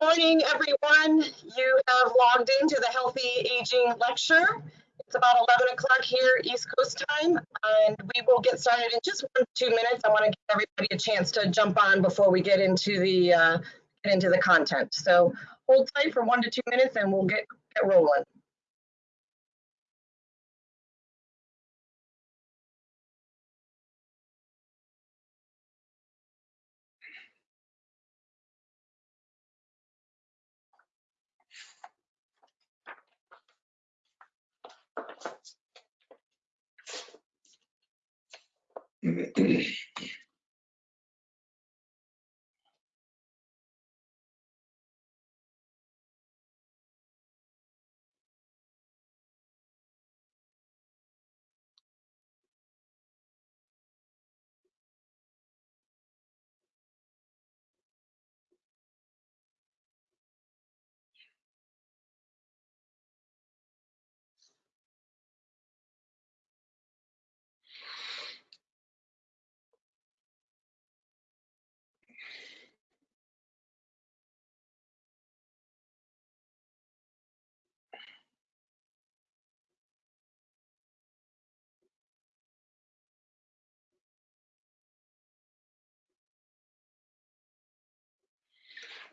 morning, everyone. You have logged into the Healthy Aging Lecture. It's about 11 o'clock here, East Coast time, and we will get started in just one, two minutes. I want to give everybody a chance to jump on before we get into the uh, get into the content. So hold tight for one to two minutes, and we'll get get rolling.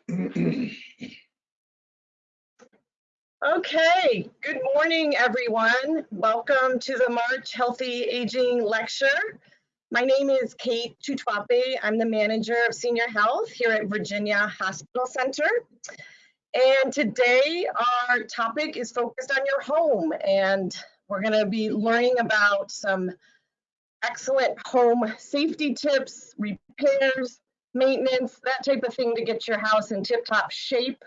Okay, good morning, everyone. Welcome to the March Healthy Aging Lecture. My name is Kate Tutwape. I'm the manager of senior health here at Virginia Hospital Center. And today our topic is focused on your home and we're gonna be learning about some excellent home safety tips, repairs, maintenance, that type of thing to get your house in tip-top shape,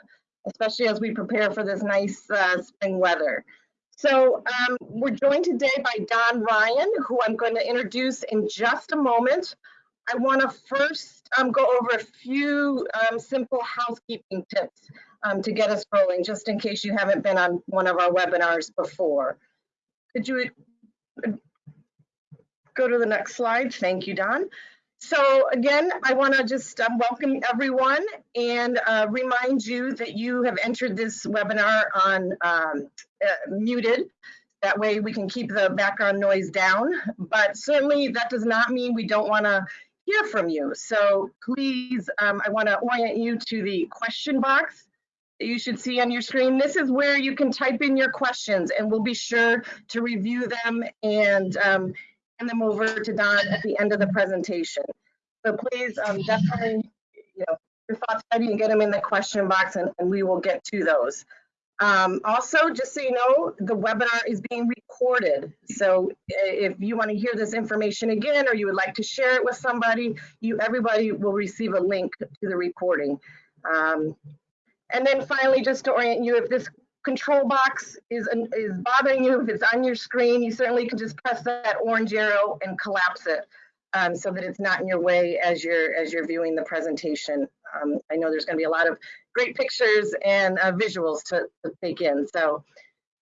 especially as we prepare for this nice uh, spring weather. So um, we're joined today by Don Ryan, who I'm going to introduce in just a moment. I want to first um, go over a few um, simple housekeeping tips um, to get us rolling, just in case you haven't been on one of our webinars before. Could you uh, go to the next slide? Thank you, Don. So again, I want to just um, welcome everyone and uh, remind you that you have entered this webinar on um, uh, muted. That way we can keep the background noise down, but certainly that does not mean we don't want to hear from you. So please, um, I want to orient you to the question box that you should see on your screen. This is where you can type in your questions and we'll be sure to review them and um, hand them over to Don at the end of the presentation. So please um, definitely, you know, your thoughts ready and get them in the question box and, and we will get to those. Um, also, just so you know, the webinar is being recorded. So if you want to hear this information again or you would like to share it with somebody, you everybody will receive a link to the recording. Um, and then finally, just to orient you, if this control box is, is bothering you, if it's on your screen, you certainly can just press that orange arrow and collapse it um, so that it's not in your way as you're, as you're viewing the presentation. Um, I know there's gonna be a lot of great pictures and uh, visuals to, to, take in. So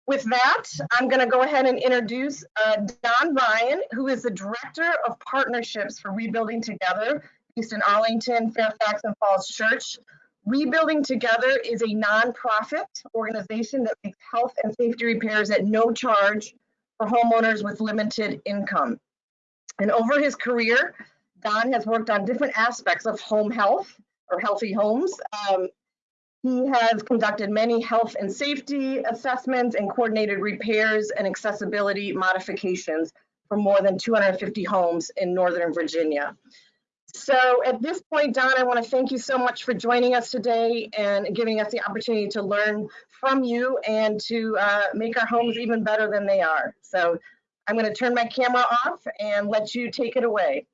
with that, I'm gonna go ahead and introduce uh, Don Ryan, who is the Director of Partnerships for Rebuilding Together, based in Arlington, Fairfax, and Falls Church. Rebuilding Together is a nonprofit organization that makes health and safety repairs at no charge for homeowners with limited income. And over his career, Don has worked on different aspects of home health or healthy homes. Um, he has conducted many health and safety assessments and coordinated repairs and accessibility modifications for more than 250 homes in Northern Virginia. So at this point, Don, I want to thank you so much for joining us today and giving us the opportunity to learn from you and to uh, make our homes even better than they are. So I'm going to turn my camera off and let you take it away.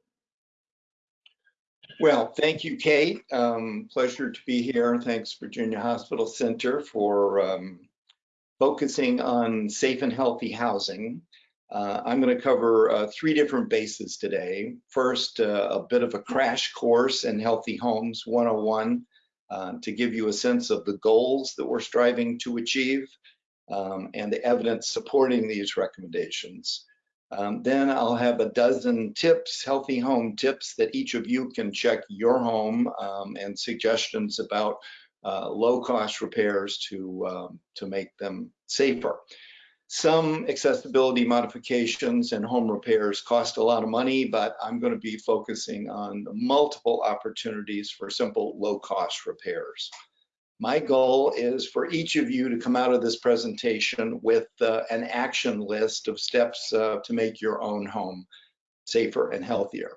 Well, thank you, Kate. Um, pleasure to be here. Thanks, Virginia Hospital Center, for um, focusing on safe and healthy housing. Uh, I'm going to cover uh, three different bases today. First, uh, a bit of a crash course in Healthy Homes 101 uh, to give you a sense of the goals that we're striving to achieve um, and the evidence supporting these recommendations. Um, then I'll have a dozen tips, healthy home tips that each of you can check your home um, and suggestions about uh, low-cost repairs to, um, to make them safer. Some accessibility modifications and home repairs cost a lot of money, but I'm going to be focusing on multiple opportunities for simple low-cost repairs. My goal is for each of you to come out of this presentation with uh, an action list of steps uh, to make your own home safer and healthier.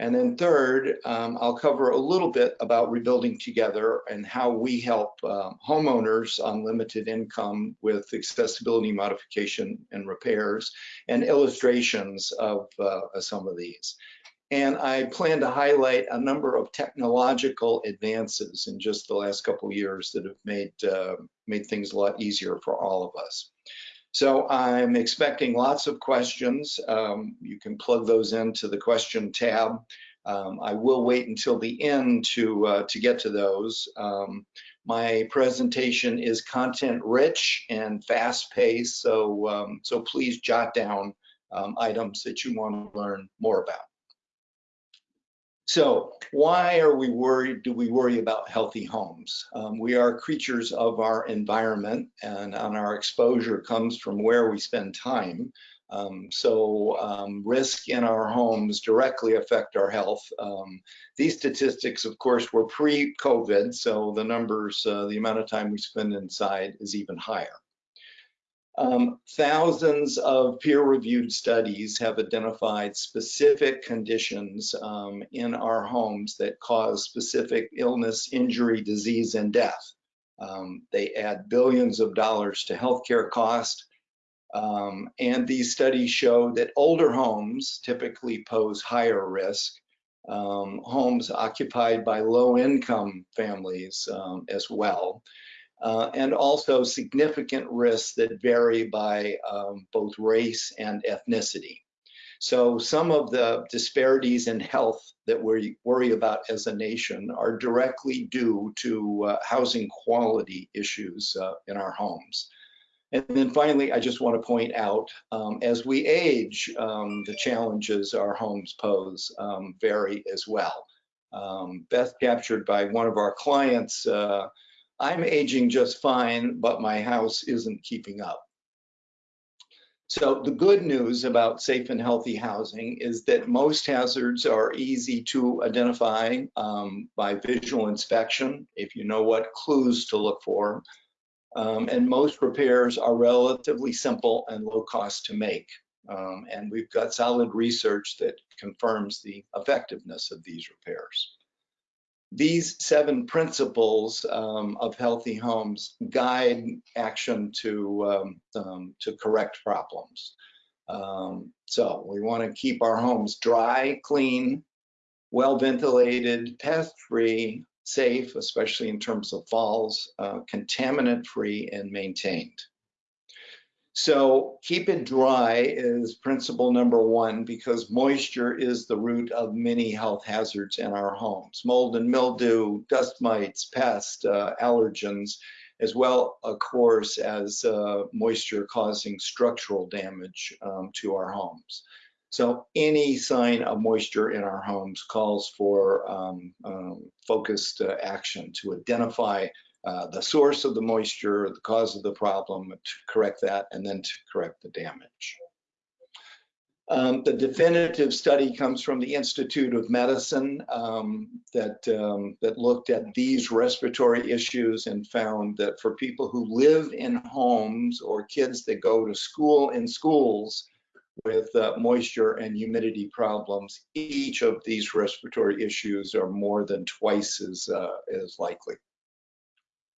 And then third, um, I'll cover a little bit about rebuilding together and how we help uh, homeowners on limited income with accessibility modification and repairs and illustrations of uh, some of these. And I plan to highlight a number of technological advances in just the last couple years that have made, uh, made things a lot easier for all of us. So I'm expecting lots of questions. Um, you can plug those into the question tab. Um, I will wait until the end to, uh, to get to those. Um, my presentation is content rich and fast paced, so, um, so please jot down um, items that you want to learn more about. So why are we worried? Do we worry about healthy homes? Um, we are creatures of our environment and, and our exposure comes from where we spend time. Um, so um, risk in our homes directly affect our health. Um, these statistics, of course, were pre-COVID, so the numbers, uh, the amount of time we spend inside is even higher. Um, thousands of peer-reviewed studies have identified specific conditions um, in our homes that cause specific illness, injury, disease, and death. Um, they add billions of dollars to healthcare costs. Um, and these studies show that older homes typically pose higher risk. Um, homes occupied by low-income families um, as well uh, and also significant risks that vary by um, both race and ethnicity. So some of the disparities in health that we worry about as a nation are directly due to uh, housing quality issues uh, in our homes. And then finally, I just want to point out, um, as we age, um, the challenges our homes pose um, vary as well. Um, best captured by one of our clients uh, I'm aging just fine, but my house isn't keeping up. So the good news about safe and healthy housing is that most hazards are easy to identify um, by visual inspection, if you know what clues to look for. Um, and most repairs are relatively simple and low cost to make. Um, and we've got solid research that confirms the effectiveness of these repairs these seven principles um, of healthy homes guide action to um, um, to correct problems. Um, so we want to keep our homes dry, clean, well ventilated, pest free, safe, especially in terms of falls, uh, contaminant free, and maintained. So keep it dry is principle number one because moisture is the root of many health hazards in our homes. Mold and mildew, dust mites, pests, uh, allergens, as well, of course, as uh, moisture causing structural damage um, to our homes. So any sign of moisture in our homes calls for um, um, focused uh, action to identify uh, the source of the moisture, the cause of the problem, to correct that, and then to correct the damage. Um, the definitive study comes from the Institute of Medicine um, that, um, that looked at these respiratory issues and found that for people who live in homes or kids that go to school in schools with uh, moisture and humidity problems, each of these respiratory issues are more than twice as, uh, as likely.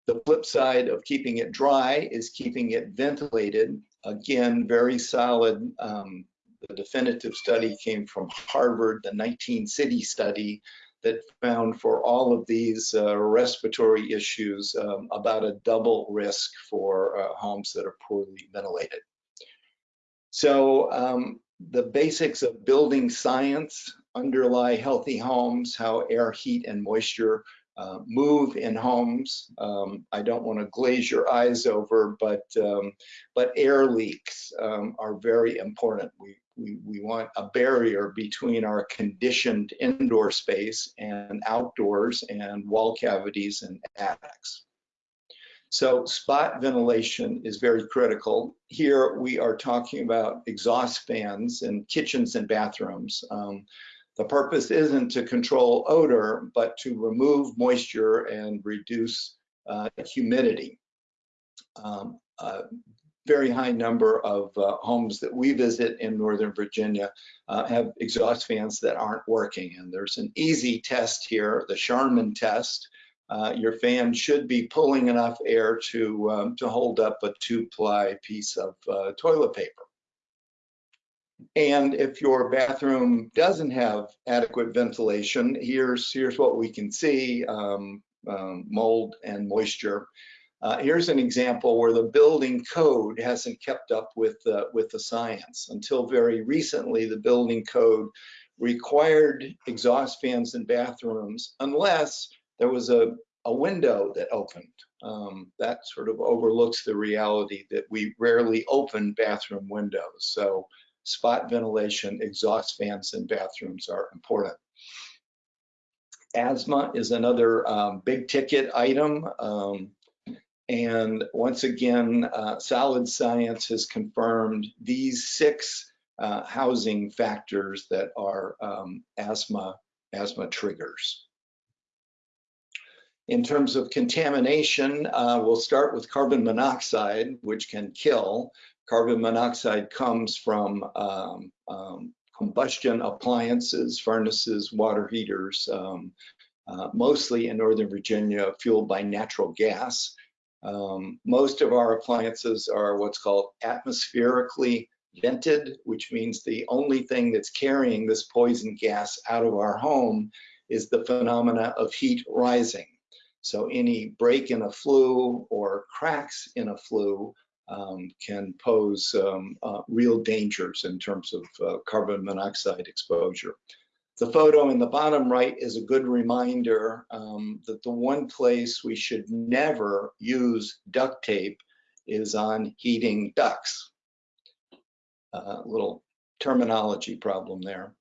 The flip side of keeping it dry is keeping it ventilated. Again, very solid. Um, the definitive study came from Harvard, the 19 city study that found for all of these uh, respiratory issues um, about a double risk for uh, homes that are poorly ventilated. So um, the basics of building science underlie healthy homes, how air, heat, and moisture uh, move in homes. Um, I don't want to glaze your eyes over, but um, but air leaks um, are very important. We we, we want a barrier between our conditioned indoor space and outdoors and wall cavities and attics. So spot ventilation is very critical. Here we are talking about exhaust fans in kitchens and bathrooms. Um, the purpose isn't to control odor, but to remove moisture and reduce uh, humidity. Um, a very high number of uh, homes that we visit in Northern Virginia uh, have exhaust fans that aren't working. And there's an easy test here, the Charmin test, uh, your fan should be pulling enough air to, um, to hold up a two-ply piece of uh, toilet paper. And if your bathroom doesn't have adequate ventilation, here's, here's what we can see, um, um, mold and moisture. Uh, here's an example where the building code hasn't kept up with, uh, with the science. Until very recently, the building code required exhaust fans in bathrooms unless there was a, a window that opened. Um, that sort of overlooks the reality that we rarely open bathroom windows. So spot ventilation, exhaust fans in bathrooms are important. Asthma is another um, big ticket item. Um, and once again, uh, solid science has confirmed these six uh, housing factors that are um, asthma, asthma triggers. In terms of contamination, uh, we'll start with carbon monoxide, which can kill. Carbon monoxide comes from um, um, combustion appliances, furnaces, water heaters, um, uh, mostly in Northern Virginia, fueled by natural gas. Um, most of our appliances are what's called atmospherically vented, which means the only thing that's carrying this poison gas out of our home is the phenomena of heat rising. So any break in a flue or cracks in a flue um, can pose um, uh, real dangers in terms of uh, carbon monoxide exposure. The photo in the bottom right is a good reminder um, that the one place we should never use duct tape is on heating ducts. A uh, little terminology problem there.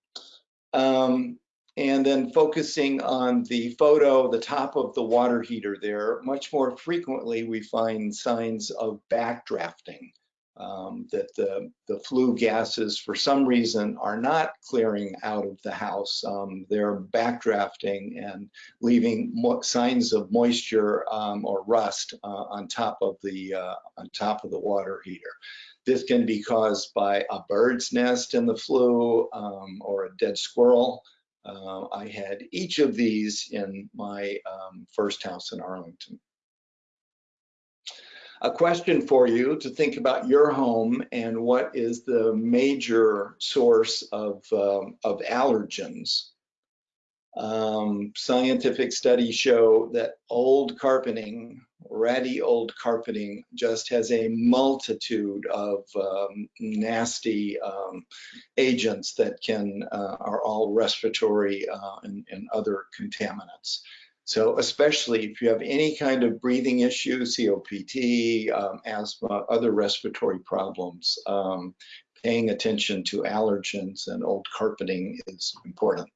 Um, and then focusing on the photo, the top of the water heater there, much more frequently we find signs of backdrafting, um, that the, the flue gases for some reason are not clearing out of the house. Um, they're backdrafting and leaving signs of moisture um, or rust uh, on top of the uh, on top of the water heater. This can be caused by a bird's nest in the flue um, or a dead squirrel. Uh, I had each of these in my um, first house in Arlington. A question for you to think about your home and what is the major source of, um, of allergens. Um, scientific studies show that old carpeting, ratty old carpeting, just has a multitude of um, nasty um, agents that can uh, are all respiratory uh, and, and, other contaminants. So especially if you have any kind of breathing issue, COPD, um, asthma, other respiratory problems, um, paying attention to allergens and old carpeting is important.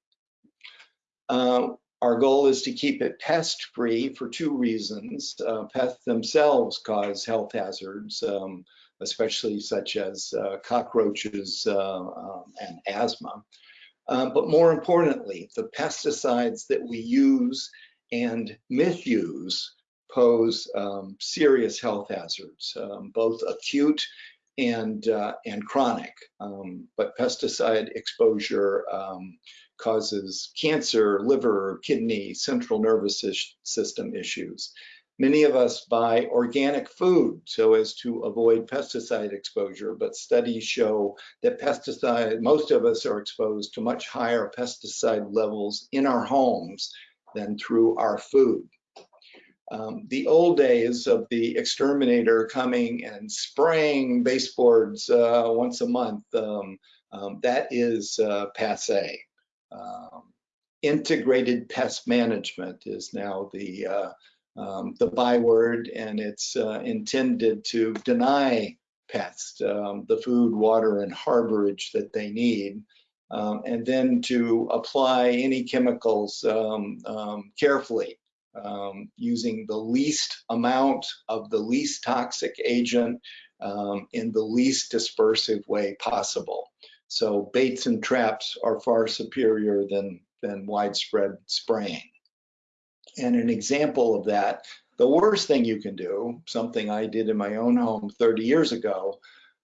Uh, our goal is to keep it pest free for two reasons. Uh, pests themselves cause health hazards, um, especially such as uh, cockroaches uh, um, and asthma. Uh, but more importantly, the pesticides that we use and misuse pose um, serious health hazards, um, both acute and uh, and chronic. Um, but pesticide exposure um, causes cancer, liver, kidney, central nervous system issues. Many of us buy organic food so as to avoid pesticide exposure, but studies show that pesticide, most of us are exposed to much higher pesticide levels in our homes than through our food. Um, the old days of the exterminator coming and spraying baseboards uh, once a month, um, um, that is uh, passe. Um, integrated pest management is now the uh, um, the byword, and it's uh, intended to deny pests um, the food, water, and harborage that they need, um, and then to apply any chemicals um, um, carefully, using the least amount of the least toxic agent in the least dispersive way possible. So baits and traps are far superior than, than widespread spraying. And an example of that, the worst thing you can do, something I did in my own home 30 years ago,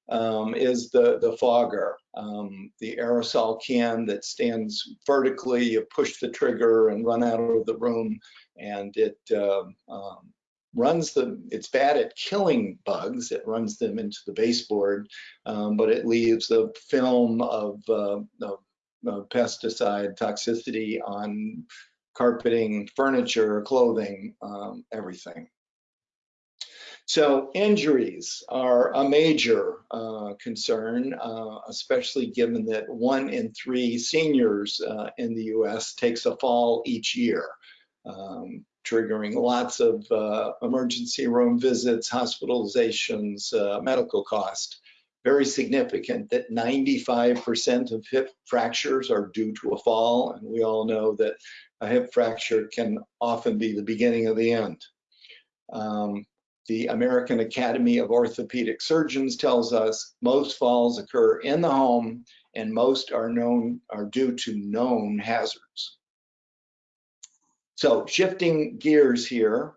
um, is the, the fogger, um, the aerosol can that stands vertically, you push the trigger and run out of the room and it uh, um, runs the, it's bad at killing bugs, it runs them into the baseboard, um, but it leaves a film of, uh, of, of pesticide toxicity on carpeting, furniture, clothing, um, everything. So injuries are a major uh, concern, uh, especially given that one in three seniors uh, in the US takes a fall each year, um, triggering lots of uh, emergency room visits, hospitalizations, uh, medical cost. Very significant that 95% of hip fractures are due to a fall, and we all know that a hip fracture can often be the beginning of the end. Um, the American Academy of Orthopedic Surgeons tells us most falls occur in the home and most are known are due to known hazards. So shifting gears here,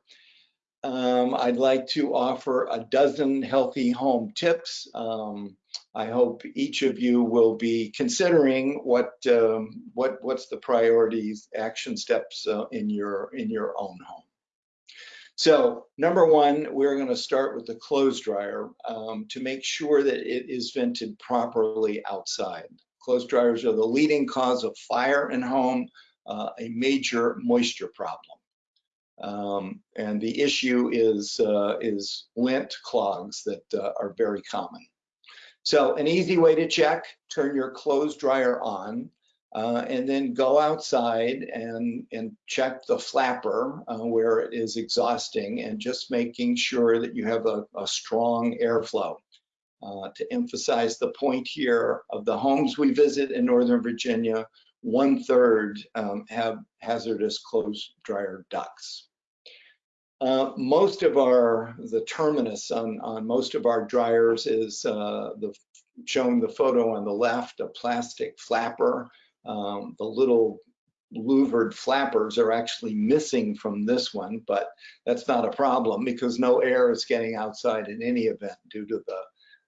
um, I'd like to offer a dozen healthy home tips. Um, I hope each of you will be considering what um, what what's the priorities, action steps uh, in your in your own home. So number one, we're going to start with the clothes dryer um, to make sure that it is vented properly outside. Clothes dryers are the leading cause of fire in home, uh, a major moisture problem. Um, and the issue is, uh, is lint clogs that uh, are very common. So an easy way to check, turn your clothes dryer on uh, and then go outside and, and check the flapper uh, where it is exhausting and just making sure that you have a, a strong airflow. Uh, to emphasize the point here of the homes we visit in Northern Virginia, one third um, have hazardous closed dryer ducts. Uh, most of our, the terminus on, on most of our dryers is uh, the showing the photo on the left, a plastic flapper um, the little louvered flappers are actually missing from this one, but that's not a problem because no air is getting outside in any event due to the,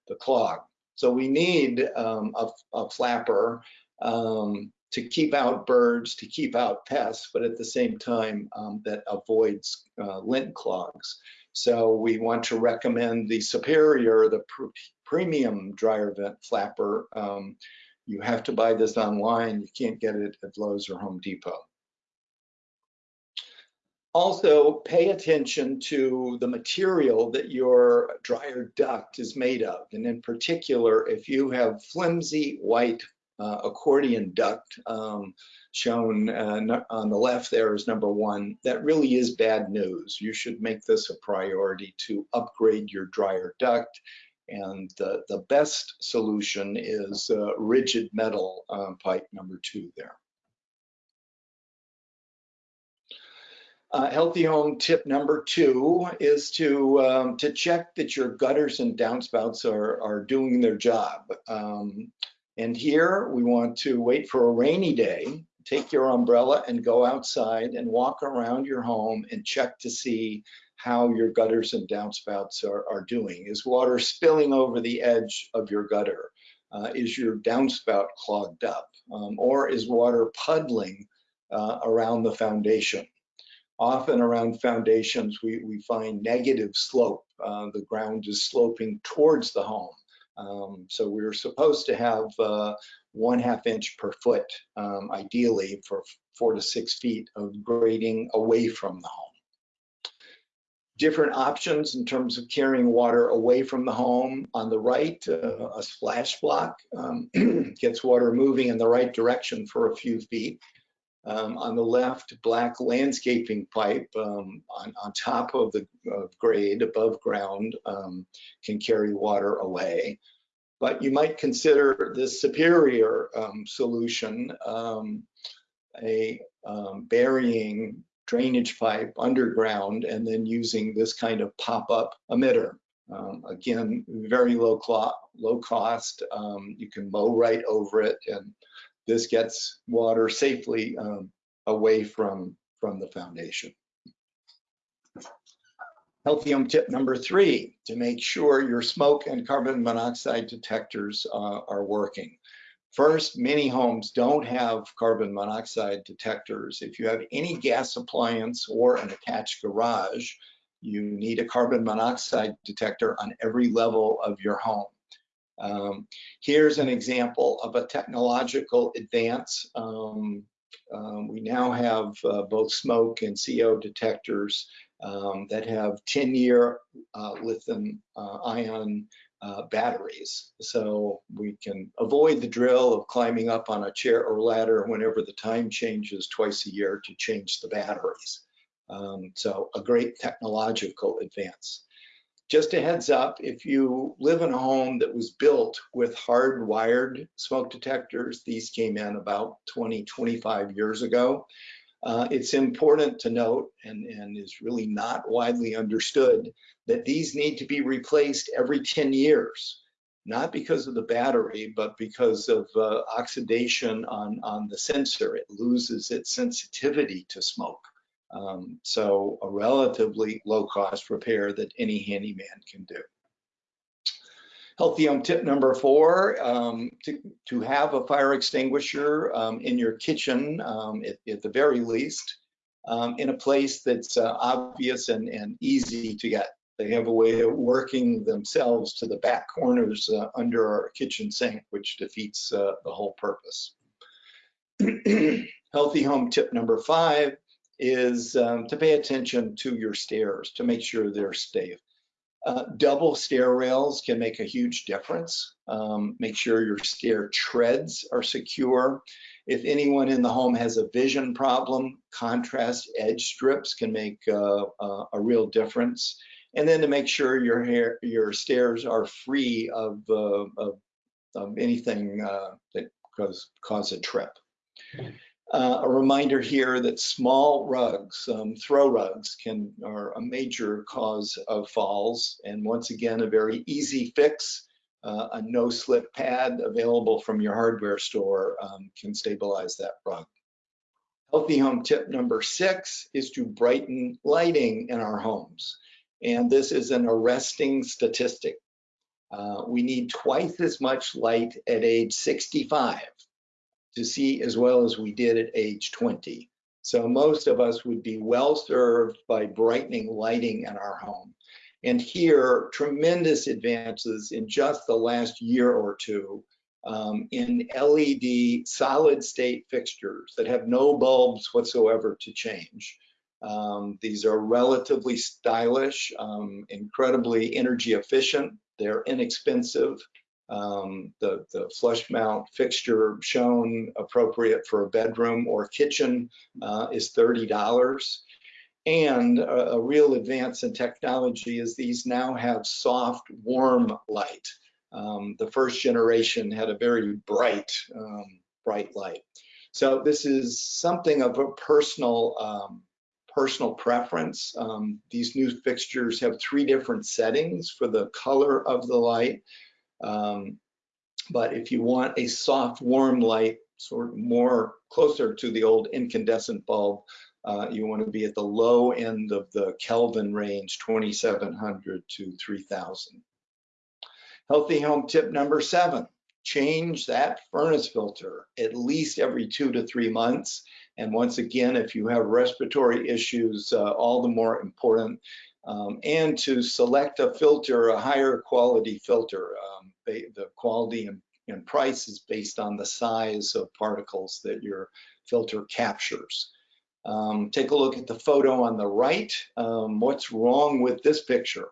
the clog. So we need um, a, a, flapper um, to keep out birds, to keep out pests, but at the same time um, that avoids uh, lint clogs. So we want to recommend the Superior, the pr premium dryer vent flapper um, you have to buy this online. You can't get it at Lowe's or Home Depot. Also, pay attention to the material that your dryer duct is made of. And in particular, if you have flimsy white uh, accordion duct um, shown uh, on the left there is number one, that really is bad news. You should make this a priority to upgrade your dryer duct and the, the best solution is uh, rigid metal um, pipe number two there. Uh, healthy home tip number two is to um, to check that your gutters and downspouts are are doing their job. Um, and here we want to wait for a rainy day, take your umbrella and go outside and walk around your home and check to see how your gutters and downspouts are, are doing. Is water spilling over the edge of your gutter? Uh, is your downspout clogged up? Um, or is water puddling uh, around the foundation? Often around foundations, we, we find negative slope. Uh, the ground is sloping towards the home. Um, so we're supposed to have uh, one half inch per foot, um, ideally for four to six feet of grading away from the home different options in terms of carrying water away from the home. On the right, uh, a splash block um, gets water moving in the right direction for a few feet. Um, on the left, black landscaping pipe um, on, on top of the uh, grade above ground um, can carry water away. But you might consider the superior um, solution, um, a um, burying drainage pipe underground and then using this kind of pop-up emitter. Again, very low, low cost. You can mow right over it and this gets water safely um, away from, from the foundation. Healthy home tip number three, to make sure your smoke and carbon monoxide detectors uh, are working. First, many homes don't have carbon monoxide detectors. If you have any gas appliance or an attached garage, you need a carbon monoxide detector on every level of your home. Um, here's an example of a technological advance. Um, um, we now have uh, both smoke and CO detectors um, that have 10-year uh, lithium uh, ion uh, batteries. So we can avoid the drill of climbing up on a chair or ladder whenever the time changes twice a year to change the batteries. Um, so a great technological advance. Just a heads up, if you live in a home that was built with hardwired smoke detectors, these came in about 20, 25 years ago. Uh, it's important to note, and, and is really not widely understood, that these need to be replaced every 10 years, not because of the battery, but because of uh, oxidation on, on the sensor. It loses its sensitivity to smoke. Um, so a relatively low cost repair that any handyman can do. Healthy home tip number four, um, to, to, have a fire extinguisher um, in your kitchen um, at, at, the very least, um, in a place that's uh, obvious and, and, easy to get. They have a way of working themselves to the back corners uh, under our kitchen sink, which defeats uh, the whole purpose. Healthy home tip number five is um, to pay attention to your stairs to make sure they're safe. Uh, double stair rails can make a huge difference. Um, make sure your stair treads are secure. If anyone in the home has a vision problem, contrast edge strips can make uh, uh, a real difference. And then to make sure your hair, your stairs are free of, uh, of, of anything uh, that cause, cause a trip. Uh, a reminder here that small rugs, um, throw rugs, can are a major cause of falls. And once again, a very easy fix, uh, a no-slip pad available from your hardware store um, can stabilize that rug. Healthy home tip number six is to brighten lighting in our homes. And this is an arresting statistic. Uh, we need twice as much light at age 65 to see as well as we did at age 20. So most of us would be well served by brightening lighting in our home. And here, tremendous advances in just the last year or two um, in LED solid state fixtures that have no bulbs whatsoever to change. Um, these are relatively stylish, um, incredibly energy efficient. They're inexpensive. Um, the, the flush mount fixture shown appropriate for a bedroom or kitchen uh, is $30. And a, a, real advance in technology is these now have soft, warm light. Um, the first generation had a very bright, um, bright light. So this is something of a personal um, personal preference. Um, these new fixtures have three different settings for the color of the light. Um, but if you want a soft, warm light, sort of more closer to the old incandescent bulb, uh, you want to be at the low end of the Kelvin range, 2700 to 3000. Healthy home tip number seven, change that furnace filter at least every two to three months. And once again, if you have respiratory issues, uh, all the more important. Um, and to select a filter, a higher quality filter. Um, the quality and, and price is based on the size of particles that your filter captures. Um, take a look at the photo on the right. Um, what's wrong with this picture?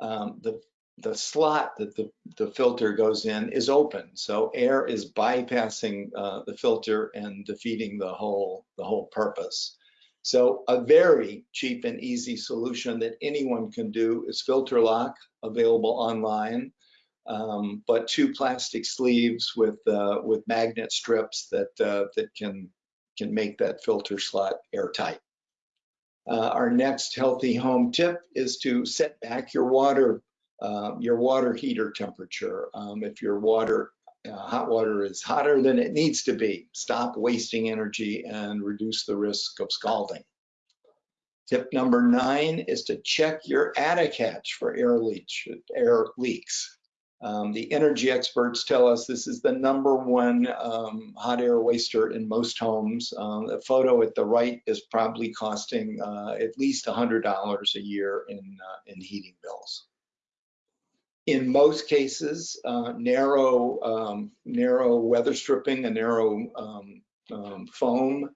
Um, the the slot that the, the filter goes in is open. So air is bypassing uh, the filter and defeating the whole, the whole purpose. So a very cheap and easy solution that anyone can do is filter lock available online. Um, but two plastic sleeves with uh, with magnet strips that uh, that can can make that filter slot airtight. Uh, our next healthy home tip is to set back your water um, your water heater temperature. Um, if your water, uh, hot water is hotter than it needs to be, stop wasting energy and reduce the risk of scalding. Tip number nine is to check your attic hatch for air, air leaks. Um, the energy experts tell us this is the number one um, hot air waster in most homes. Um, the photo at the right is probably costing uh, at least $100 a year in, uh, in heating bills in most cases, uh, narrow um, narrow weather stripping, a narrow um, um, foam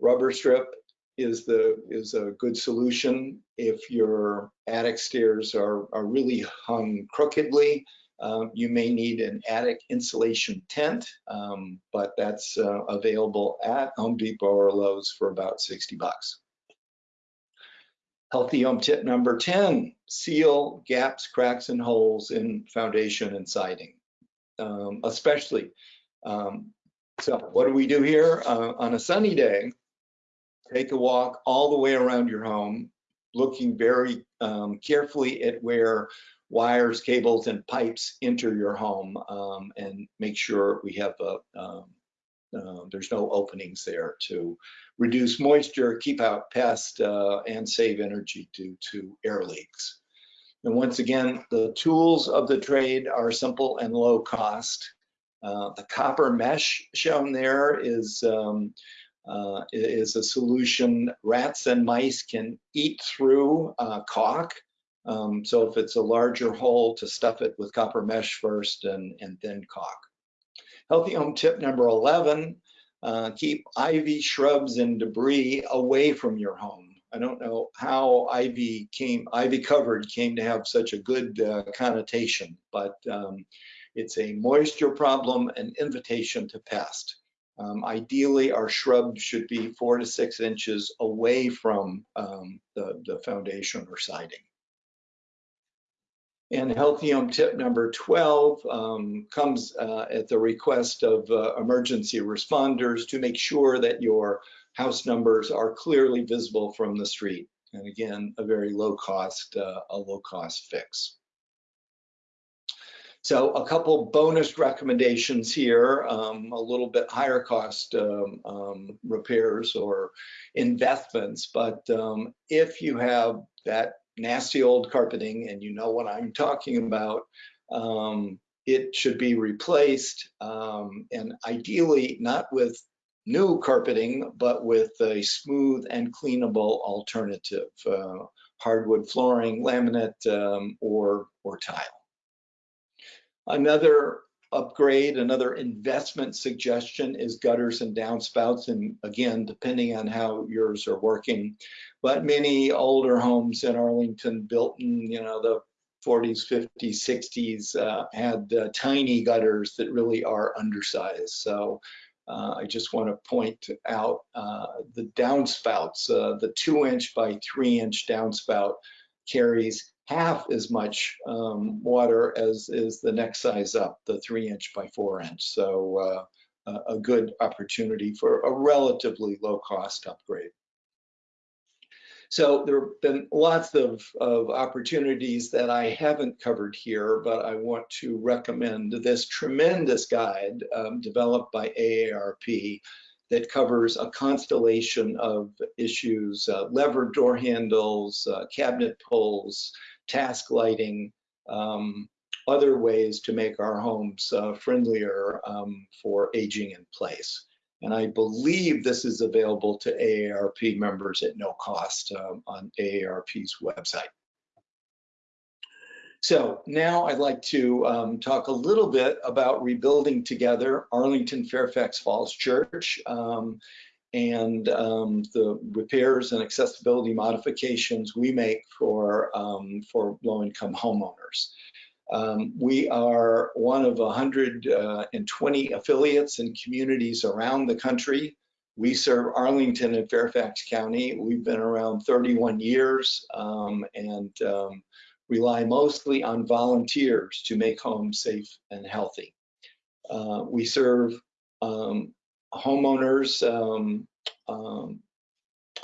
rubber strip is the is a good solution if your attic stairs are, are really hung crookedly. Um, you may need an attic insulation tent, um, but that's uh, available at Home Depot or Lowe's for about 60 bucks. Healthy home tip number 10, seal gaps, cracks, and holes in foundation and siding, um, especially. Um, so what do we do here? Uh, on a sunny day, take a walk all the way around your home, looking very um, carefully at where wires, cables, and pipes enter your home um, and make sure we have a, um, uh, there's no openings there to reduce moisture, keep out pests, uh, and save energy due to air leaks. And once again, the tools of the trade are simple and low cost. Uh, the copper mesh shown there is, um, uh, is a solution rats and mice can eat through uh, caulk. Um, so if it's a larger hole, to stuff it with copper mesh first and, and then caulk. Healthy home tip number 11, uh, keep ivy, shrubs, and debris away from your home. I don't know how ivy came, ivy covered came to have such a good uh, connotation, but um, it's a moisture problem and invitation to pest. Um, ideally, our shrubs should be four to six inches away from um, the, the foundation or siding. And Healthy Home tip number 12 um, comes uh, at the request of uh, emergency responders to make sure that your house numbers are clearly visible from the street. And again, a very low cost, uh, a low cost fix. So a couple bonus recommendations here, um, a little bit higher cost um, um, repairs or investments, but um, if you have that nasty old carpeting and you know what I'm talking about, um, it should be replaced um, and ideally not with new carpeting, but with a smooth and cleanable alternative, uh, hardwood flooring, laminate, um, or, or tile. Another upgrade, another investment suggestion is gutters and downspouts. And again, depending on how yours are working, but many older homes in Arlington built in, you know, the 40s, 50s, 60s uh, had uh, tiny gutters that really are undersized. So uh, I just want to point out uh, the downspouts, uh, the two inch by three inch downspout carries half as much um, water as is the next size up, the three inch by four inch. So uh, a good opportunity for a relatively low cost upgrade. So there have been lots of, of opportunities that I haven't covered here, but I want to recommend this tremendous guide um, developed by AARP that covers a constellation of issues, uh, levered door handles, uh, cabinet pulls, task lighting, um, other ways to make our homes uh, friendlier um, for aging in place. And I believe this is available to AARP members at no cost um, on AARP's website. So now I'd like to um, talk a little bit about rebuilding together Arlington Fairfax Falls Church um, and um, the repairs and accessibility modifications we make for, um, for low-income homeowners. Um, we are one of 120 affiliates and communities around the country. We serve Arlington and Fairfax County. We've been around 31 years um, and um, rely mostly on volunteers to make homes safe and healthy. Uh, we serve um, homeowners um, um,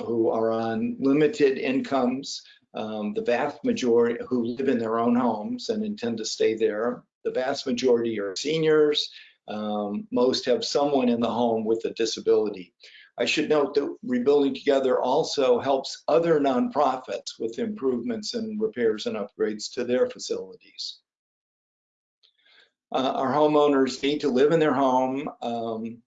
who are on limited incomes, um, the vast majority who live in their own homes and intend to stay there. The vast majority are seniors. Um, most have someone in the home with a disability. I should note that Rebuilding Together also helps other nonprofits with improvements and repairs and upgrades to their facilities. Uh, our homeowners need to live in their home um,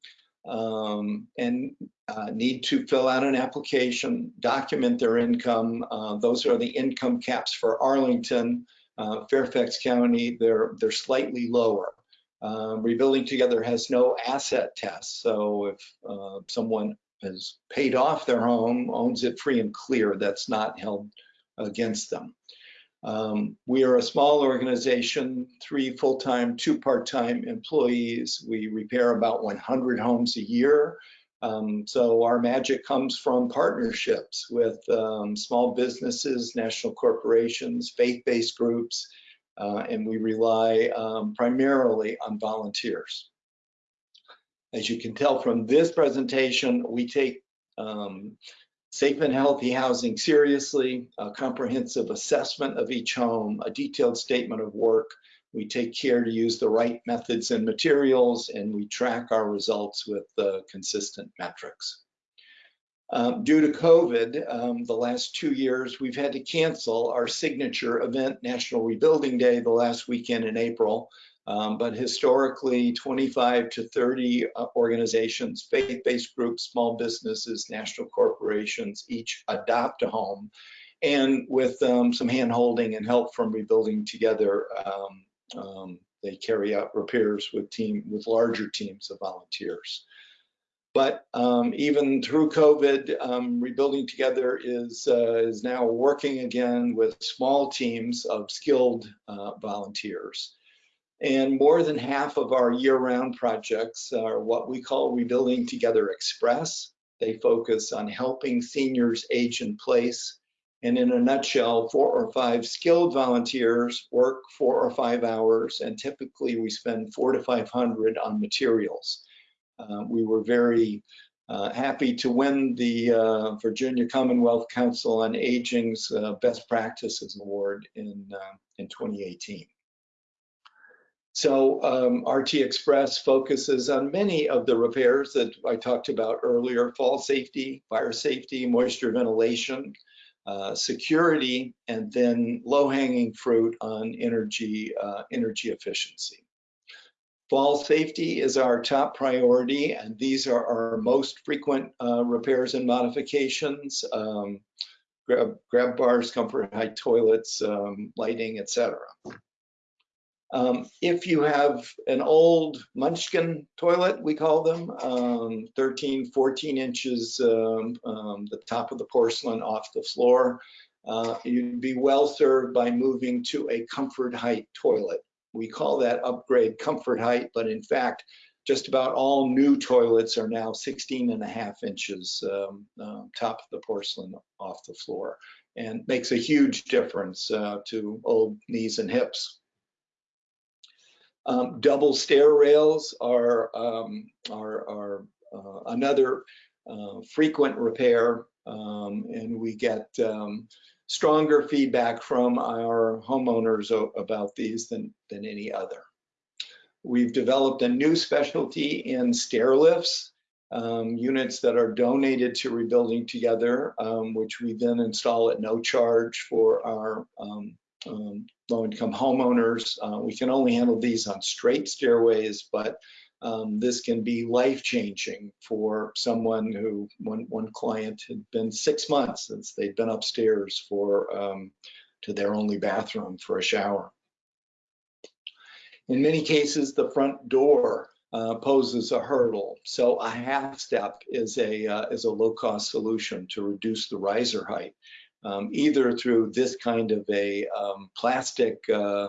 um, and uh, need to fill out an application, document their income. Uh, those are the income caps for Arlington, uh, Fairfax County. They're they're slightly lower. Um, Rebuilding Together has no asset test, so if uh, someone has paid off their home, owns it free and clear, that's not held against them. Um, we are a small organization, three full-time, two part-time employees. We repair about 100 homes a year. Um, so our magic comes from partnerships with um, small businesses, national corporations, faith-based groups, uh, and we rely um, primarily on volunteers. As you can tell from this presentation, we take um, safe and healthy housing seriously, a comprehensive assessment of each home, a detailed statement of work. We take care to use the right methods and materials, and we track our results with uh, consistent metrics. Um, due to COVID, um, the last two years, we've had to cancel our signature event, National Rebuilding Day, the last weekend in April. Um, but historically, 25 to 30 uh, organizations, faith-based groups, small businesses, national corporations, each adopt a home. And with um, some hand-holding and help from Rebuilding Together, um, um, they carry out repairs with team with larger teams of volunteers. But um, even through COVID, um, Rebuilding Together is, uh, is now working again with small teams of skilled uh, volunteers. And more than half of our year-round projects are what we call Rebuilding Together Express. They focus on helping seniors age in place. And in a nutshell, four or five skilled volunteers work four or five hours, and typically we spend four to 500 on materials. Uh, we were very uh, happy to win the uh, Virginia Commonwealth Council on Aging's uh, Best Practices Award in, uh, in 2018. So um, RT Express focuses on many of the repairs that I talked about earlier, fall safety, fire safety, moisture ventilation, uh, security, and then low-hanging fruit on energy, uh, energy efficiency. Fall safety is our top priority, and these are our most frequent uh, repairs and modifications. Um, grab, grab bars, comfort height toilets, um, lighting, etc. Um, if you have an old Munchkin toilet, we call them, um, 13, 14 inches, um, um, the top of the porcelain off the floor, uh, you'd be well served by moving to a comfort height toilet. We call that upgrade comfort height, but in fact, just about all new toilets are now 16 and a half inches um, uh, top of the porcelain off the floor and makes a huge difference uh, to old knees and hips. Um, double stair rails are, um, are, are uh, another uh, frequent repair, um, and we get um, stronger feedback from our homeowners about these than, than any other. We've developed a new specialty in stair lifts, um, units that are donated to Rebuilding Together, um, which we then install at no charge for our um, low-income homeowners. Uh, we can only handle these on straight stairways, but um, this can be life-changing for someone who, one, one client had been six months since they'd been upstairs for um, to their only bathroom for a shower. In many cases, the front door uh, poses a hurdle. So a half step is a, uh, is a low-cost solution to reduce the riser height um, either through this kind of a um, plastic uh,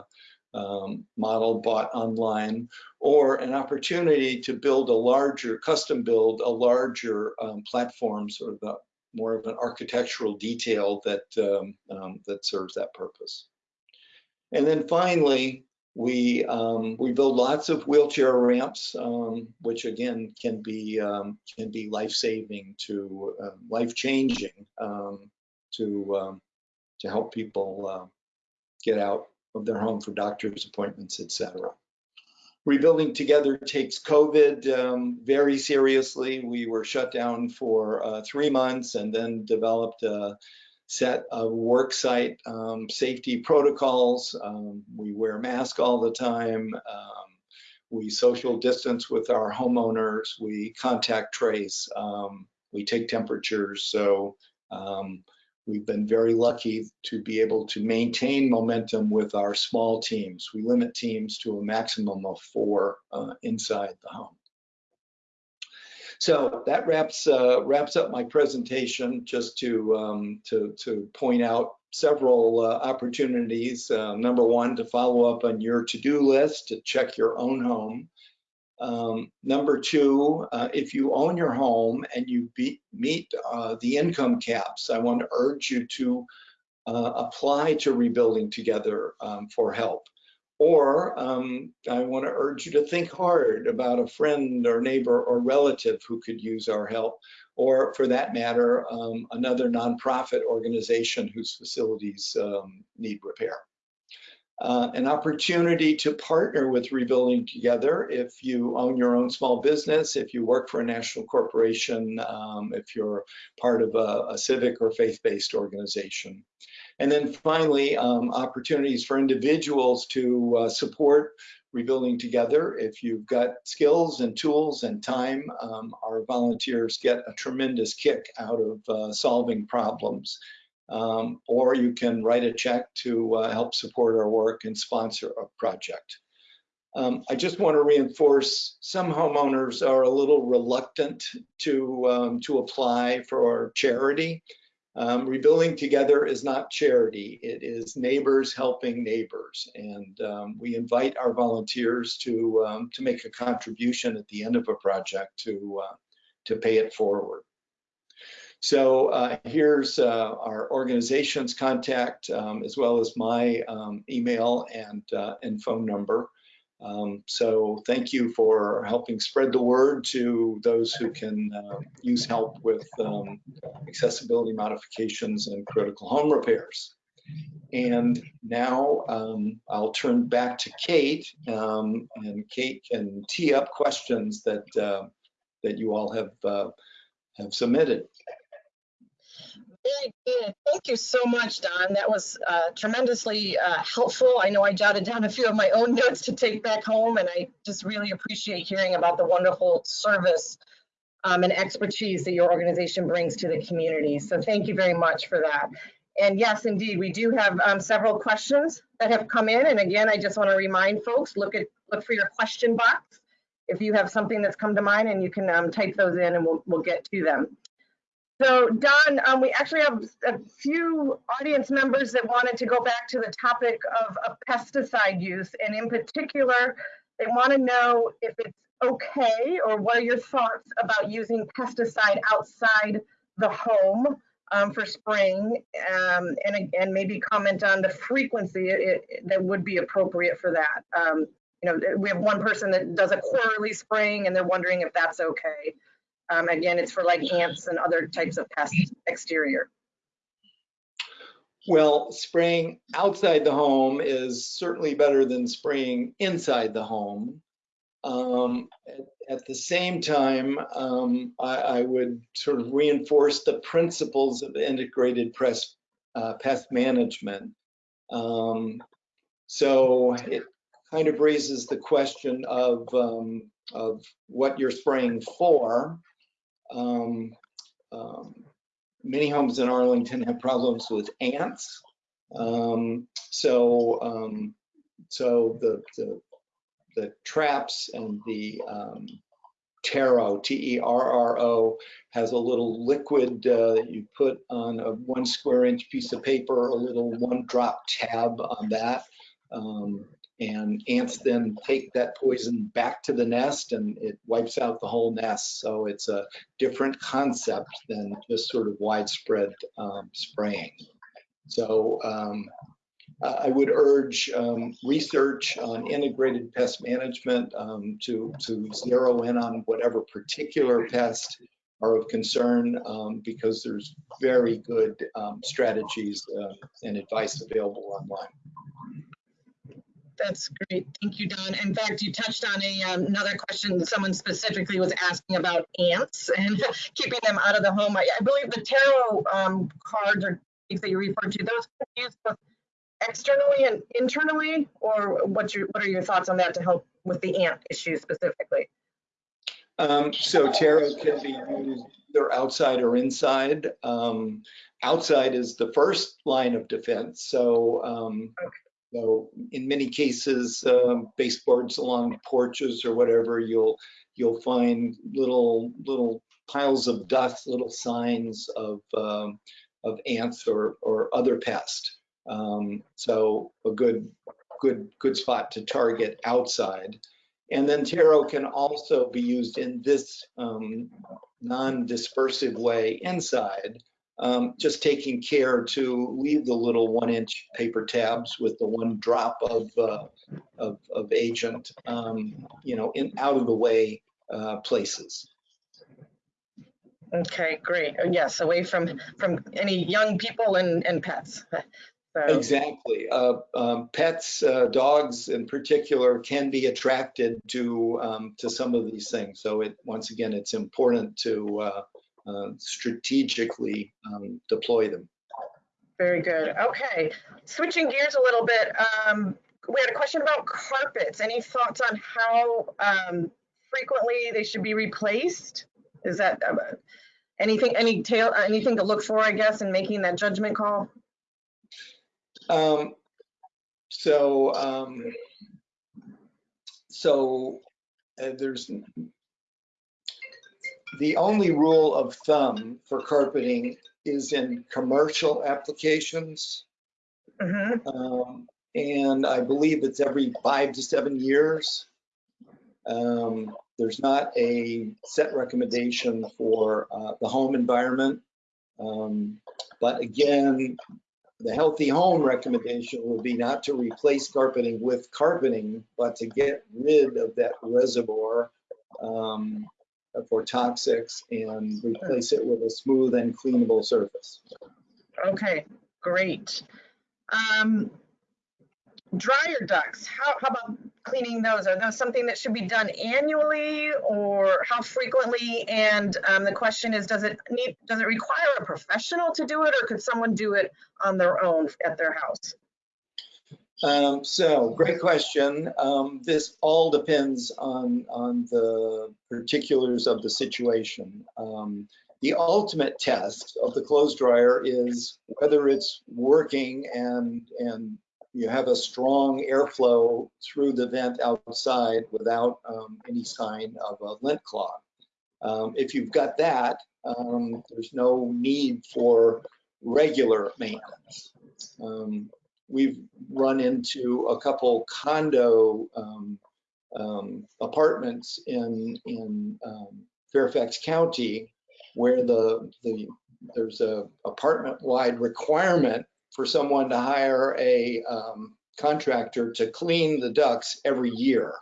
um, model bought online, or an opportunity to build a larger, custom build a larger um, platform, sort of a, more of an architectural detail that, um, um, that serves that purpose. And then finally, we um, we build lots of wheelchair ramps, um, which again can be um, can be life saving to uh, life changing to um, to help people uh, get out of their home for doctor's appointments, etc. Rebuilding Together takes COVID um, very seriously. We were shut down for uh, three months and then developed a set of worksite um, safety protocols. Um, we wear masks all the time. Um, we social distance with our homeowners. We contact trace. Um, we take temperatures. So um, we've been very lucky to be able to maintain momentum with our small teams. We limit teams to a maximum of four uh, inside the home. So that wraps uh, wraps up my presentation. Just to um, to to point out several uh, opportunities. Uh, number one, to follow up on your to-do list to check your own home. Um, number two, uh, if you own your home and you be, meet uh, the income caps, I want to urge you to uh, apply to Rebuilding Together um, for help. Or um, I want to urge you to think hard about a friend or neighbor or relative who could use our help, or for that matter, um, another nonprofit organization whose facilities um, need repair. Uh, an opportunity to partner with Rebuilding Together if you own your own small business, if you work for a national corporation, um, if you're part of a, a civic or faith-based organization. And then finally, um, opportunities for individuals to uh, support rebuilding together. If you've got skills and tools and time, um, our volunteers get a tremendous kick out of uh, solving problems. Um, or you can write a check to uh, help support our work and sponsor a project. Um, I just want to reinforce some homeowners are a little reluctant to, um, to apply for charity. Um, Rebuilding Together is not charity, it is neighbors helping neighbors. And um, we invite our volunteers to, um, to make a contribution at the end of a project to, uh, to pay it forward. So uh, here's uh, our organization's contact um, as well as my um, email and, uh, and phone number. Um, so thank you for helping spread the word to those who can uh, use help with um, accessibility modifications and critical home repairs. And now um, I'll turn back to Kate, um, and Kate can tee up questions that uh, that you all have uh, have submitted. Very good. Thank you so much, Don. That was uh, tremendously uh, helpful. I know I jotted down a few of my own notes to take back home, and I just really appreciate hearing about the wonderful service um, and expertise that your organization brings to the community. So thank you very much for that. And yes, indeed, we do have um, several questions that have come in. And again, I just want to remind folks, look at look for your question box if you have something that's come to mind, and you can um, type those in, and we'll we'll get to them. So Don, um, we actually have a few audience members that wanted to go back to the topic of, of pesticide use. And in particular, they want to know if it's okay or what are your thoughts about using pesticide outside the home um, for spraying um, and, and maybe comment on the frequency it, it, that would be appropriate for that. Um, you know, we have one person that does a quarterly spraying and they're wondering if that's okay. Um, again, it's for like ants and other types of pests exterior. Well, spraying outside the home is certainly better than spraying inside the home. Um, at, at, the same time, um, I, I, would sort of reinforce the principles of integrated press, uh, pest management. Um, so it kind of raises the question of, um, of what you're spraying for um, um, many homes in Arlington have problems with ants. Um, so, um, so the, the, the traps and the um, Terro, T-E-R-R-O, has a little liquid uh, that you put on a one square inch piece of paper, a little one drop tab on that. Um, And ants then take that poison back to the nest and it wipes out the whole nest. So it's a different concept than just sort of widespread um, spraying. So um, I would urge um, research on integrated pest management um, to, to zero in on whatever particular pest are of concern um, because there's very good um, strategies uh, and advice available online. That's great. Thank you, Don. In fact, you touched on a, um, another question. Someone specifically was asking about ants and keeping them out of the home. I, I believe the Terro um, cards or things that you referred to, those can be used both externally and internally, or what's your, what are your thoughts on that to help with the ant issue specifically? Um, so Terro can be used either outside or inside. Um, outside is the first line of defense. So, um, Okay. So in many cases, um, baseboards along porches or whatever, you'll you'll find little little piles of dust, little signs of um, of ants or or other pests. Um, so a good good good spot to target outside. And then Terro can also be used in this um, non-dispersive way inside, um, just taking care to leave the little one-inch paper tabs with the one drop of uh, of, of agent, um, you know, in out of the way uh, places. Okay, great. Uh, Yes, away from, from any young people and, and pets. So, Exactly. Uh, um, pets, uh, dogs in particular, can be attracted to um, to some of these things. So it once again, it's important to uh, strategically um, deploy them. Very good. Okay, switching gears a little bit. Um, we had a question about carpets. Any thoughts on how um, frequently they should be replaced? Is that uh, anything, any tail, anything to look for, I guess, in making that judgment call? Um, so, um, so uh, there's the only rule of thumb for carpeting is in commercial applications. hmm Um, and I believe it's every five to seven years. Um, there's not a set recommendation for uh, the home environment. Um, but again, the healthy home recommendation would be not to replace carpeting with carpeting, but to get rid of that reservoir um, for toxics and replace it with a smooth and cleanable surface. Okay, great. Um, dryer ducts, how, how about cleaning those? Are those something that should be done annually or how frequently? And um, the question is, does it need, does it require a professional to do it or could someone do it on their own at their house? Um, so great question. Um, this all depends on, on the particulars of the situation. Um, the ultimate test of the clothes dryer is whether it's working and, and you have a strong airflow through the vent outside without um, any sign of a lint clog. Um, if you've got that, um, there's no need for regular maintenance. Um, we've run into a couple condo um, um, apartments in in um, Fairfax County where the the there's a apartment wide requirement for someone to hire a um, contractor to clean the ducts every year.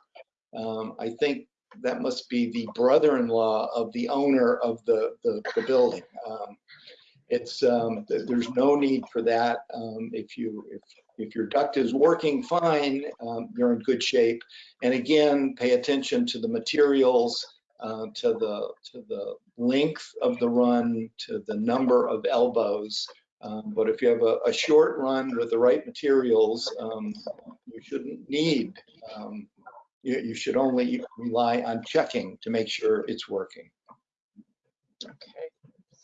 Um, I think that must be the brother-in-law of the owner of the the, the building. It's um, th- there's no need for that. Um, if you if if your duct is working fine, um, you're in good shape. And again, pay attention to the materials, uh, to the to the length of the run, to the number of elbows. Um, but if you have a, a short run with the right materials, um, you shouldn't need. Um, you, you should only rely on checking to make sure it's working. Okay,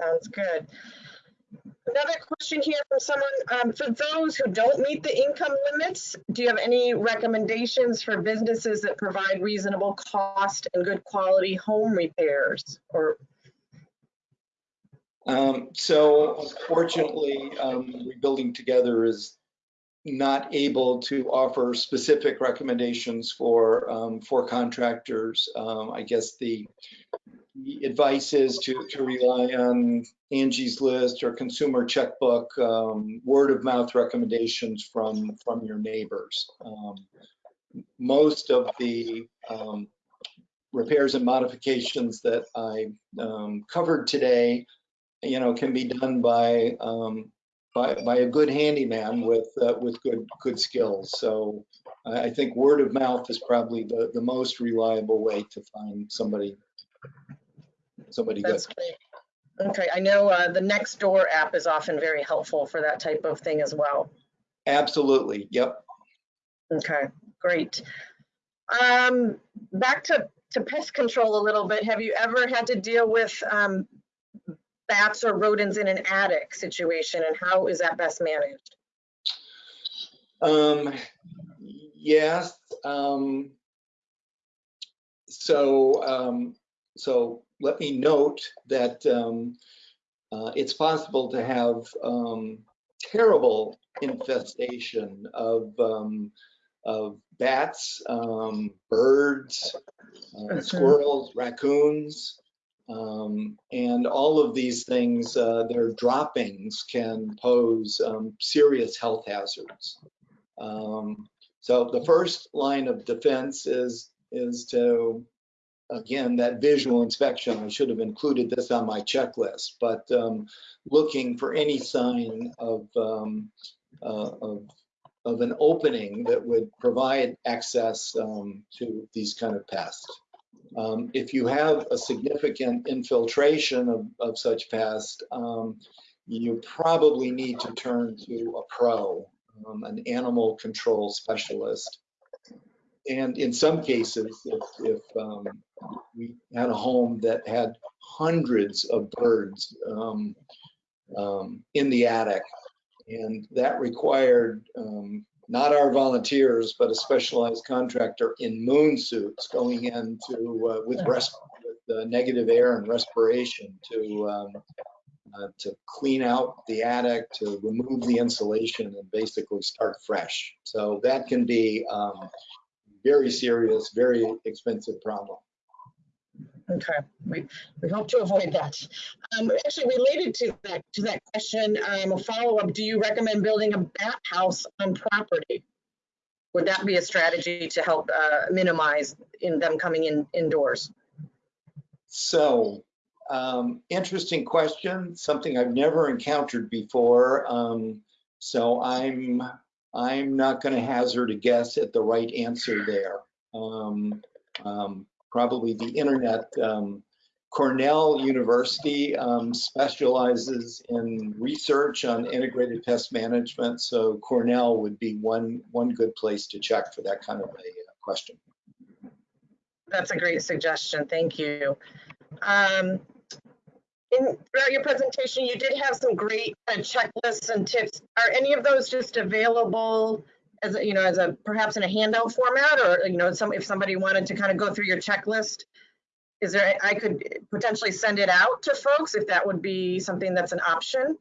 sounds good. Another question here from someone, um, for those who don't meet the income limits, do you have any recommendations for businesses that provide reasonable cost and good quality home repairs? Or, Um, so unfortunately, um, rebuilding together is not able to offer specific recommendations for um, for contractors. Um, I guess the, the advice is to to rely on Angie's List or Consumer Checkbook, um, word of mouth recommendations from from your neighbors. Um, most of the um, repairs and modifications that I um, covered today, you know, can be done by um, by, by a good handyman with uh, with good good skills. So I think word of mouth is probably the the most reliable way to find somebody somebody good. Great. Okay, I know uh, the Nextdoor app is often very helpful for that type of thing as well. Absolutely. Yep. Okay, great. Um, back to, to pest control a little bit. Have you ever had to deal with um, bats or rodents in an attic situation and how is that best managed? Um, yes. Um, so, um, so let me note that um, uh, it's possible to have um, terrible infestation of um, of bats, um, birds, uh, squirrels, raccoons, um, and all of these things, uh, their droppings can pose um, serious health hazards. Um, so the first line of defense is is to again that visual inspection. I should have included this on my checklist, but um, looking for any sign of um, uh, of of an opening that would provide access um, to these kind of pests. Um, if you have a significant infiltration of, of such pests, um, you probably need to turn to a pro, um, an animal control specialist. And in some cases, if, if um, we had a home that had hundreds of birds um, um, in the attic, and that required um, not our volunteers, but a specialized contractor in moon suits going into uh, with, with uh, negative air and respiration to um, uh, to clean out the attic, to remove the insulation, and basically start fresh. So that can be um, very serious, very expensive problem. Okay, we, we hope to avoid that. Um, actually related to that, to that question, um, a follow-up, do you recommend building a bat house on property? Would that be a strategy to help uh, minimize in them coming in indoors? So, um, interesting question, something I've never encountered before. Um, so I'm, I'm not going to hazard a guess at the right answer there. Um, um, probably the internet. Um, Cornell University um, specializes in research on integrated pest management. So Cornell would be one, one good place to check for that kind of a uh, question. That's a great suggestion. Thank you. Um, in, throughout your presentation, you did have some great uh, checklists and tips. Are any of those just available as a, you know, as a perhaps in a handout format, or you know, some if somebody wanted to kind of go through your checklist, is there? I could potentially send it out to folks if that would be something that's an option.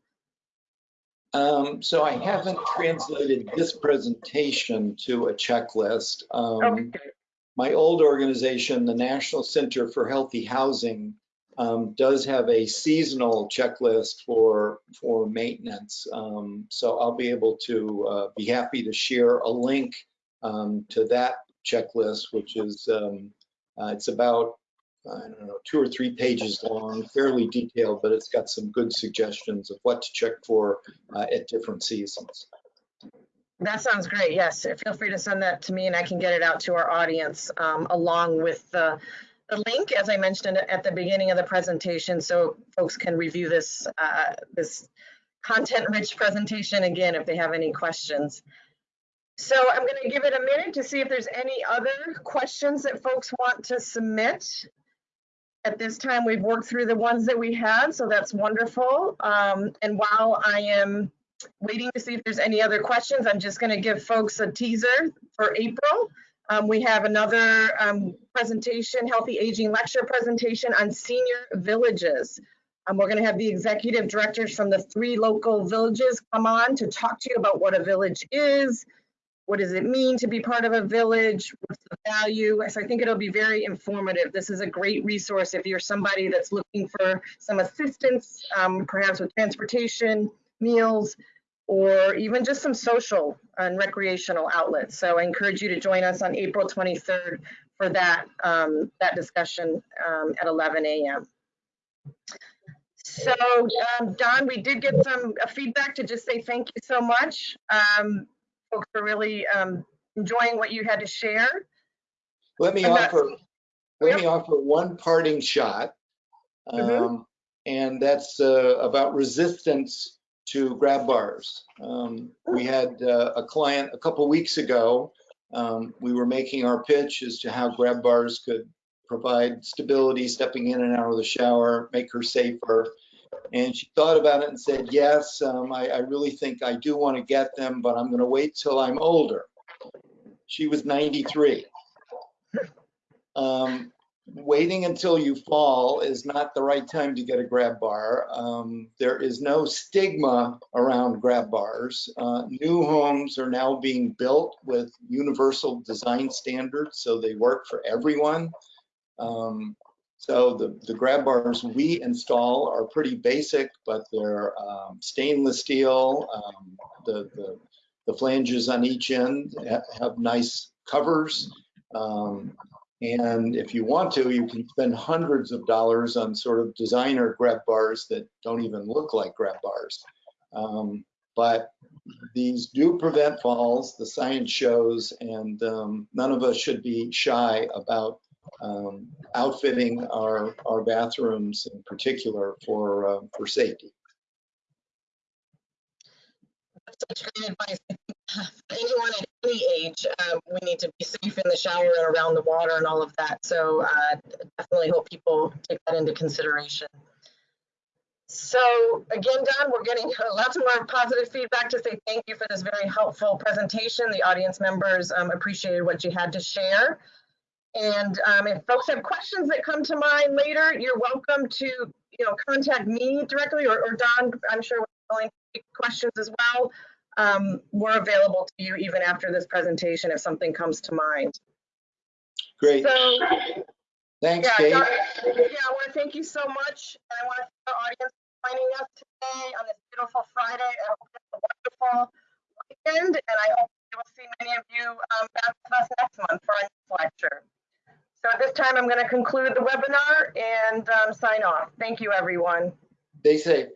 Um, so I haven't translated this presentation to a checklist. Um, Okay. my old organization, the National Center for Healthy Housing, um, does have a seasonal checklist for for maintenance. Um, so I'll be able to uh, be happy to share a link um, to that checklist, which is um, uh, it's about I don't know two or three pages long, fairly detailed, but it's got some good suggestions of what to check for uh, at different seasons. That sounds great. Yes, feel free to send that to me and I can get it out to our audience um, along with the, the link, as I mentioned at the beginning of the presentation, so folks can review this, uh, this content-rich presentation again if they have any questions. So I'm going to give it a minute to see if there's any other questions that folks want to submit. At this time, we've worked through the ones that we had, so that's wonderful. Um, and while I am waiting to see if there's any other questions. I'm just going to give folks a teaser for April. Um, we have another um, presentation, Healthy Aging Lecture presentation on senior villages. Um, we're going to have the executive directors from the three local villages come on to talk to you about what a village is, what does it mean to be part of a village, what's the value. So I think it'll be very informative. This is a great resource if you're somebody that's looking for some assistance, um, perhaps with transportation, meals, or even just some social and recreational outlets. So I encourage you to join us on April 23rd for that, um, that discussion um, at 11 a.m. So um, Don, we did get some uh, feedback to just say thank you so much. Um, folks are really um, enjoying what you had to share. Let me And offer, let me offer one parting shot. Mhm. Um, And that's uh, about resistance to grab bars. Um, We had uh, a client a couple weeks ago. um, We were making our pitch as to how grab bars could provide stability, stepping in and out of the shower, make her safer. And she thought about it and said, yes, um, I, I really think I do want to get them, but I'm going to wait till I'm older. She was 93. Um, waiting until you fall is not the right time to get a grab bar. Um, there is no stigma around grab bars. Uh, new homes are now being built with universal design standards, so they work for everyone. Um, so the, the grab bars we install are pretty basic, but they're um, stainless steel. Um, the, the, the flanges on each end have nice covers. And if you want to, you can spend hundreds of dollars on sort of designer grab bars that don't even look like grab bars. Um, but these do prevent falls, the science shows, and um, none of us should be shy about um, outfitting our, our bathrooms in particular for, uh, for safety. Such great advice. For anyone at any age, um, we need to be safe in the shower and around the water and all of that. So uh, definitely hope people take that into consideration. So again, Don, we're getting lots more positive feedback to say thank you for this very helpful presentation. The audience members um, appreciated what you had to share. And um, if folks have questions that come to mind later, you're welcome to, you know, contact me directly or, or Don, I'm sure we're willing questions as well. Um, we're available to you even after this presentation if something comes to mind. Great, So, thanks, yeah, Kate. Yeah, I want to thank you so much. And I want to thank the audience for joining us today on this beautiful Friday. I hope it's a wonderful weekend, and I hope we will see many of you um, back with us next month for our next lecture. So at this time, I'm going to conclude the webinar and um, sign off. Thank you, everyone. Stay safe.